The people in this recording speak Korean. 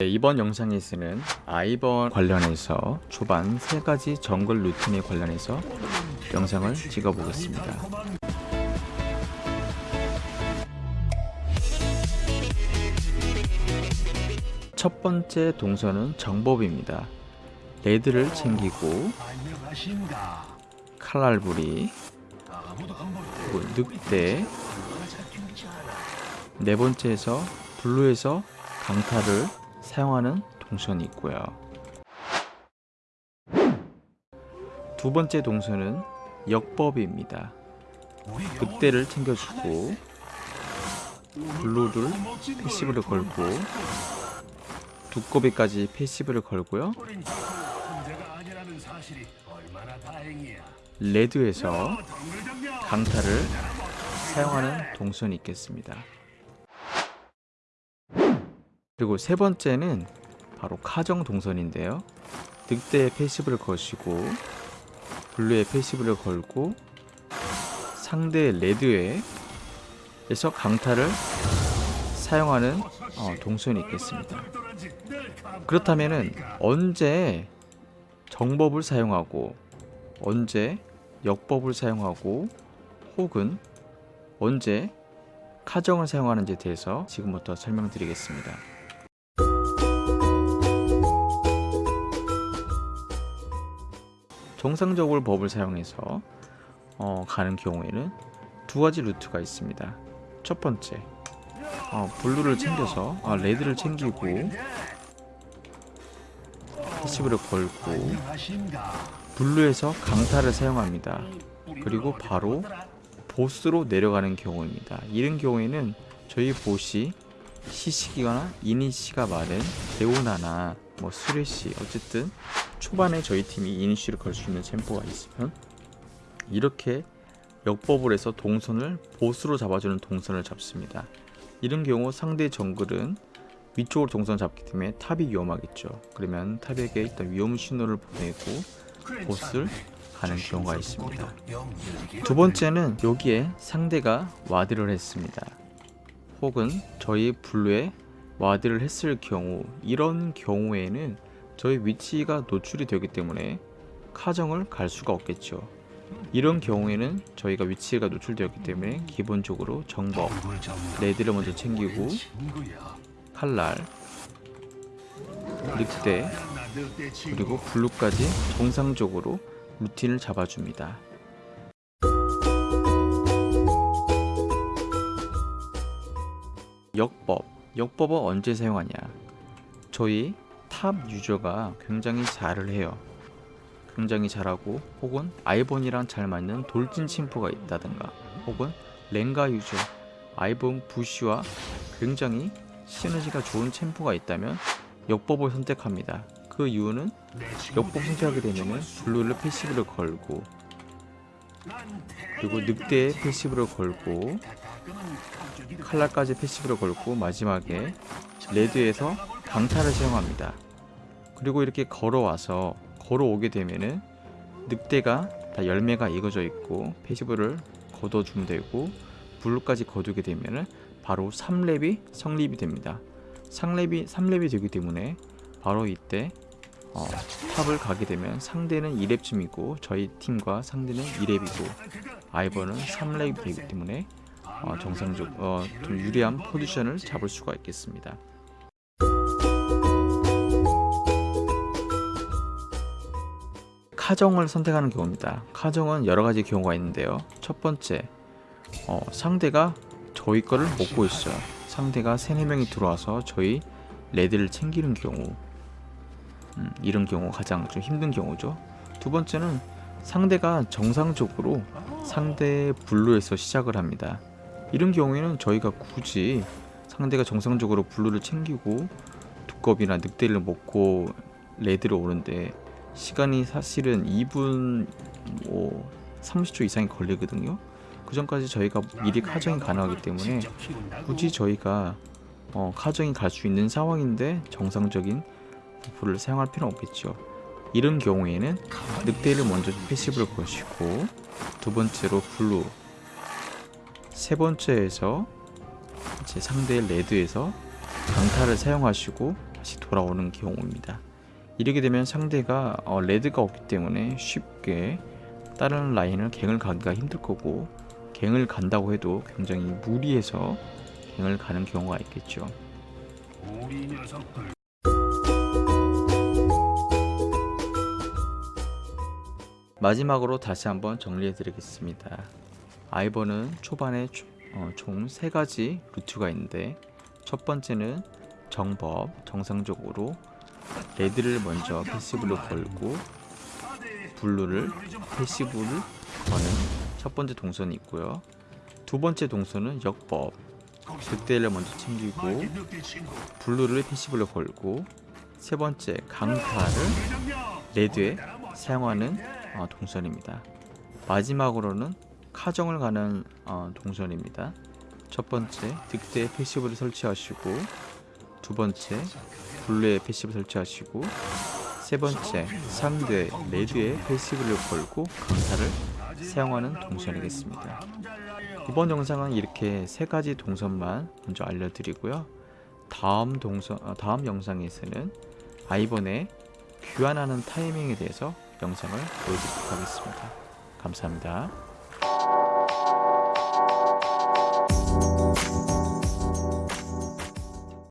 네, 이번 영상에서는 아이번 관련해서 초반 세 가지 정글 루틴에 관련해서 영상을 찍어 보겠습니다. 첫 번째 동선은 정법입니다. 레드를 챙기고 칼날부리 그리고 늑대 네 번째에서 blue에서 강타를 사용하는 동선이 있고요. 두 번째 동선은 역법입니다. 늑대를 챙겨주고 blue를 passive를 걸고 두꺼비까지 passive를 걸고요. red에서 강타를 사용하는 동선이 있겠습니다. 그리고 세 번째는 바로 카정 동선인데요. 늑대의 passive를 거시고 blue의 passive를 걸고 상대 red에 에서 강타를 사용하는 어, 동선이 있겠습니다. 그렇다면은 언제 정법을 사용하고 언제 역법을 사용하고 혹은 언제 카정을 사용하는지에 대해서 지금부터 설명드리겠습니다. 정상적으로 법을 사용해서 어, 가는 경우에는 두 가지 루트가 있습니다. 첫 번째, 어, 블루를 챙겨서 아, 레드를 챙기고 passive를 걸고 blue에서 강타를 사용합니다. 그리고 바로 bot으로 내려가는 경우입니다. 이런 경우에는 저희 bot이 CC기거나 이니시가 많은 레오나나 뭐 쓰레쉬 어쨌든 초반에 저희 팀이 이니시를 걸 수 있는 챔프가 있으면 이렇게 역법을 해서 동선을 bot으로 잡아주는 동선을 잡습니다. 이런 경우 상대 정글은 위쪽으로 동선 잡기 때문에 top이 위험하겠죠. 그러면 top에게 일단 위험 신호를 보내고 bot을 가는 경우가 있습니다. 두 번째는 여기에 상대가 ward를 했습니다. 혹은 저희 blue에 ward를 했을 경우 이런 경우에는 저희 위치가 노출이 되기 때문에 카정을 갈 수가 없겠죠. 이런 경우에는 저희가 위치가 노출되었기 때문에 기본적으로 정법 red를 먼저 챙기고 칼날 늑대 그리고 blue까지 정상적으로 루틴을 잡아줍니다. 역법 역법은 언제 사용하냐? 저희 top user가 굉장히 잘을 해요. 굉장히 잘하고 혹은 아이번이랑 잘 맞는 돌진 챔프가 있다든가 혹은 랭가 user 아이번 bush와 굉장히 시너지가 좋은 챔프가 있다면 역법을 선택합니다. 그 이유는 역법 선택하게 되면 blue를 passive를 걸고 그리고 늑대에 passive를 걸고 칼날까지 passive를 걸고 마지막에 red에서 강타를 사용합니다. 그리고 이렇게 걸어와서 걸어오게 되면은 늑대가 다 열매가 익어져 있고 패시브를 걷어주면 되고 블루까지 거두게 되면은 바로 3렙이 성립이 됩니다. 3렙이, 3렙이 되기 때문에 바로 이때 어, 탑을 가게 되면 상대는 2렙쯤이고 저희 팀과 상대는 2렙이고 아이버는 3렙이 되기 때문에 어, 정상적 어, 좀 유리한 포지션을 잡을 수가 있겠습니다. 카정을 선택하는 경우입니다. 카정은 여러 가지 경우가 있는데요. 첫 번째, 어, 상대가 저희 거를 먹고 있어요. 상대가 3, 4명이 들어와서 저희 red를 챙기는 경우 음, 이런 경우 가장 좀 힘든 경우죠. 두 번째는 상대가 정상적으로 상대 blue에서 시작을 합니다. 이런 경우에는 저희가 굳이 상대가 정상적으로 blue를 챙기고 두꺼비나 늑대를 먹고 red를 오는데 시간이 사실은 2분 뭐 30초 이상이 걸리거든요. 그 전까지 저희가 미리 카정이 가능하기 때문에 굳이 저희가 어, 카정이 갈 수 있는 상황인데 정상적인 buff를 사용할 필요는 없겠죠. 이런 경우에는 늑대를 먼저 passive를 거시고 두 번째로 blue 세 번째에서 제 상대의 레드에서 강타를 사용하시고 다시 돌아오는 경우입니다. 이렇게 되면 상대가 어, 레드가 없기 때문에 쉽게 다른 라인을 갱을 가기가 힘들 거고 갱을 간다고 해도 굉장히 무리해서 갱을 가는 경우가 있겠죠. 마지막으로 다시 한번 정리해 드리겠습니다. 아이번은 초반에 어, 총세 가지 루트가 있는데 첫 번째는 정법 정상적으로 red를 먼저 passive로 걸고 blue를 passive를 거는 첫 번째 동선이 있고요. 두 번째 동선은 역법 늑대를 먼저 챙기고 blue를 passive로 걸고 세 번째 강타를 red에 사용하는 어, 동선입니다. 마지막으로는 카정을 가는 어, 동선입니다. 첫 번째 늑대에 passive를 설치하시고 두 번째 blue에 passive 설치하시고 세 번째 상대 red에 passive를 걸고 강타를 사용하는 동선이겠습니다. 이번 영상은 이렇게 세 가지 동선만 먼저 알려드리고요. 다음 동선 어, 다음 영상에서는 아이번의 교환하는 타이밍에 대해서 영상을 보여드리도록 하겠습니다. 감사합니다.